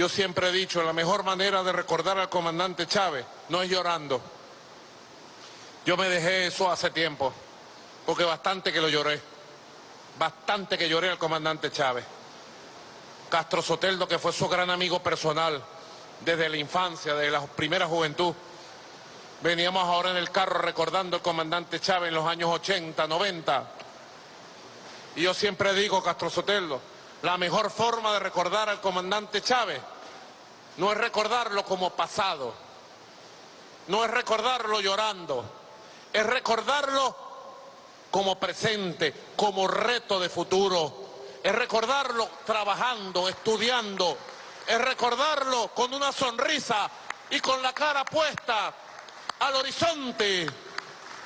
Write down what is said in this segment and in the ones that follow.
Yo siempre he dicho, la mejor manera de recordar al comandante Chávez no es llorando. Yo me dejé eso hace tiempo, porque bastante que lo lloré. Bastante que lloré al comandante Chávez. Castro Soteldo, que fue su gran amigo personal desde la infancia, desde la primera juventud. Veníamos ahora en el carro recordando al comandante Chávez en los años 80, 90. Y yo siempre digo, Castro Soteldo, la mejor forma de recordar al comandante Chávez no es recordarlo como pasado, no es recordarlo llorando, es recordarlo como presente, como reto de futuro, es recordarlo trabajando, estudiando, es recordarlo con una sonrisa y con la cara puesta al horizonte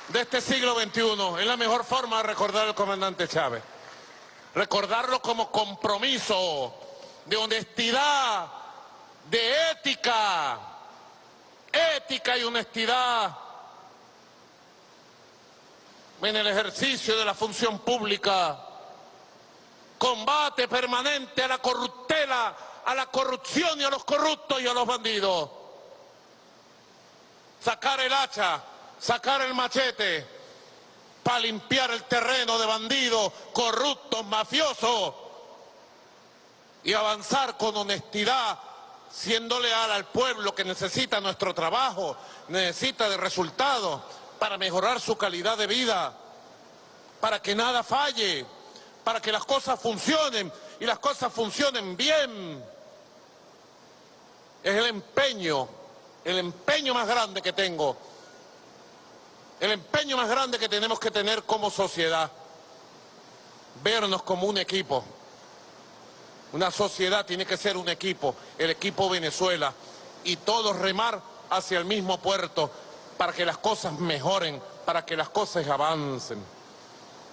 de este siglo XXI. Es la mejor forma de recordar al comandante Chávez. Recordarlo como compromiso de honestidad, de ética, ética y honestidad en el ejercicio de la función pública, combate permanente a la corruptela, a la corrupción y a los corruptos y a los bandidos. Sacar el hacha, sacar el machete para limpiar el terreno de bandidos, corruptos, mafiosos y avanzar con honestidad, siendo leal al pueblo que necesita nuestro trabajo, necesita de resultados para mejorar su calidad de vida, para que nada falle, para que las cosas funcionen y las cosas funcionen bien. Es el empeño, el empeño más grande que tengo, el empeño más grande que tenemos que tener como sociedad, vernos como un equipo. Una sociedad tiene que ser un equipo, el equipo Venezuela, y todos remar hacia el mismo puerto para que las cosas mejoren, para que las cosas avancen.